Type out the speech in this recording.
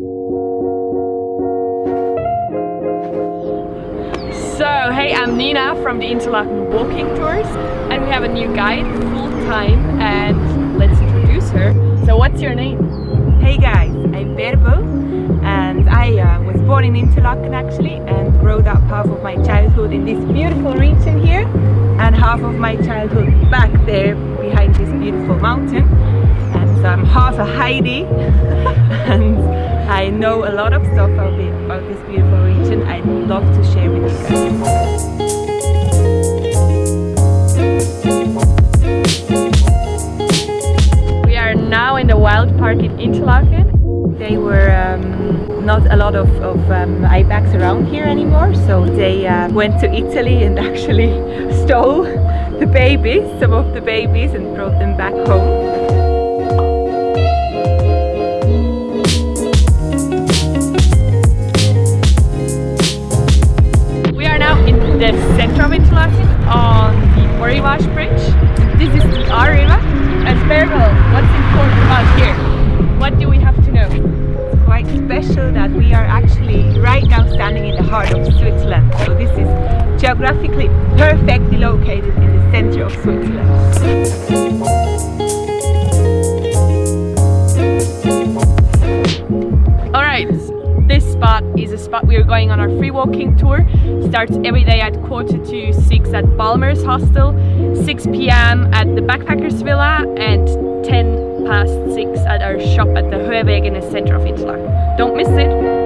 So, hey, I'm Nina from the Interlaken Walking Tours and we have a new guide full time and let's introduce her. So what's your name? Hey guys, I'm Berbo and I uh, was born in Interlaken actually and grew up half of my childhood in this beautiful region here and half of my childhood back there behind this beautiful mountain and so I'm half a Heidi and I know a lot of stuff about, this beautiful region I'd love to share with you guys. We are now in the Wild Park in Interlaken. There were um, not a lot of, of um, ibex around here anymore so they uh, went to Italy and actually stole the babies, some of the babies and brought them back home. This is the Aare river. And what's important about here? What do we have to know? It's quite special that we are actually right now standing in the heart of Switzerland. So this is geographically perfectly located in the center of Switzerland. Is a spot we are going on our free walking tour. Starts every day at quarter to 6 at Balmer's Hostel, 6 p.m. at the Backpackers Villa and 10 past 6 at our shop at the the center of Interlaken. Don't miss it!